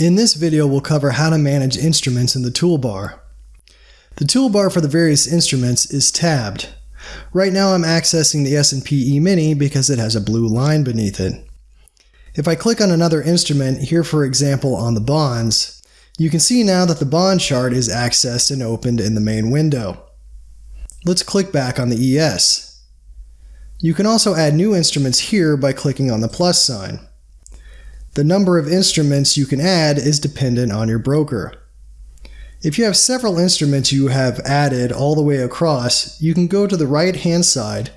In this video, we'll cover how to manage instruments in the toolbar. The toolbar for the various instruments is tabbed. Right now I'm accessing the S&P E-mini because it has a blue line beneath it. If I click on another instrument, here for example on the bonds, you can see now that the bond chart is accessed and opened in the main window. Let's click back on the ES. You can also add new instruments here by clicking on the plus sign. The number of instruments you can add is dependent on your broker. If you have several instruments you have added all the way across, you can go to the right hand side,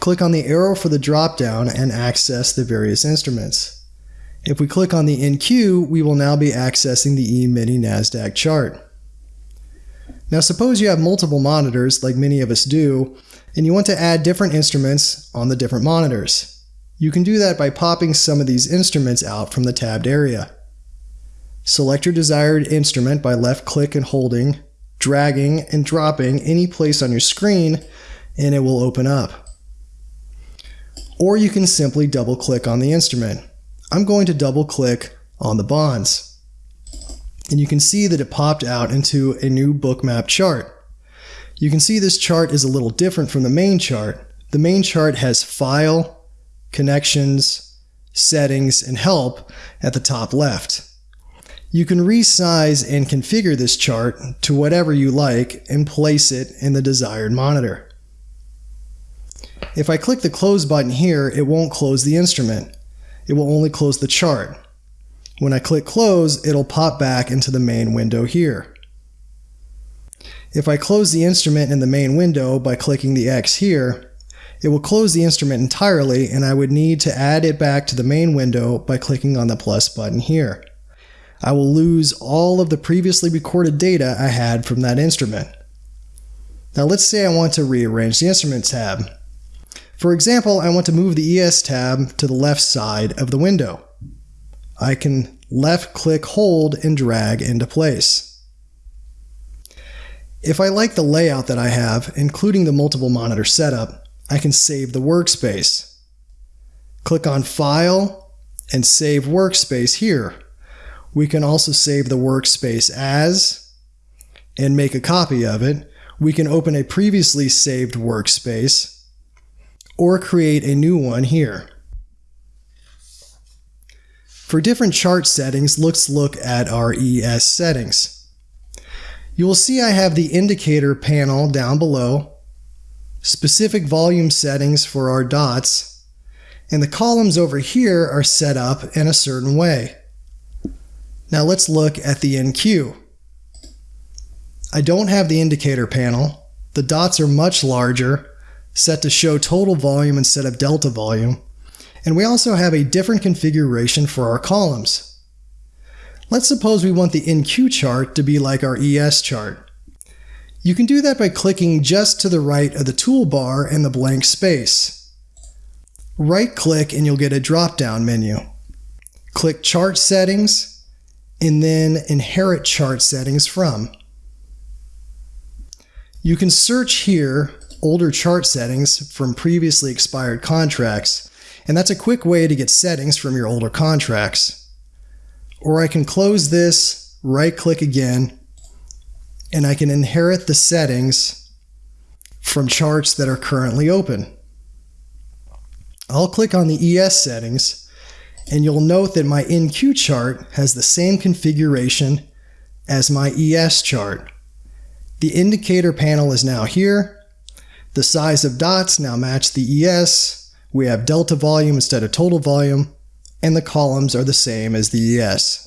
click on the arrow for the drop down, and access the various instruments. If we click on the NQ, we will now be accessing the E-mini NASDAQ chart. Now suppose you have multiple monitors, like many of us do, and you want to add different instruments on the different monitors. You can do that by popping some of these instruments out from the tabbed area. Select your desired instrument by left click and holding, dragging and dropping any place on your screen, and it will open up. Or you can simply double click on the instrument. I'm going to double click on the bonds. And you can see that it popped out into a new bookmap chart. You can see this chart is a little different from the main chart. The main chart has File, Connections, Settings, and Help at the top left. You can resize and configure this chart to whatever you like and place it in the desired monitor. If I click the Close button here, it won't close the instrument. It will only close the chart. When I click Close, it'll pop back into the main window here. If I close the instrument in the main window by clicking the X here, it will close the instrument entirely and I would need to add it back to the main window by clicking on the plus button here. I will lose all of the previously recorded data I had from that instrument. Now let's say I want to rearrange the instrument tab. For example, I want to move the ES tab to the left side of the window. I can left click hold and drag into place. If I like the layout that I have, including the multiple monitor setup, I can save the workspace. Click on File and Save Workspace here. We can also save the workspace as and make a copy of it. We can open a previously saved workspace or create a new one here. For different chart settings, let's look at our ES settings. You will see I have the indicator panel down below specific volume settings for our dots, and the columns over here are set up in a certain way. Now let's look at the NQ. I don't have the indicator panel. The dots are much larger, set to show total volume instead of delta volume, and we also have a different configuration for our columns. Let's suppose we want the NQ chart to be like our ES chart. You can do that by clicking just to the right of the toolbar in the blank space. Right-click and you'll get a drop-down menu. Click Chart Settings, and then Inherit Chart Settings from. You can search here older chart settings from previously expired contracts, and that's a quick way to get settings from your older contracts. Or I can close this, right-click again, and I can inherit the settings from charts that are currently open. I'll click on the ES settings and you'll note that my NQ chart has the same configuration as my ES chart. The indicator panel is now here. The size of dots now match the ES. We have delta volume instead of total volume, and the columns are the same as the ES.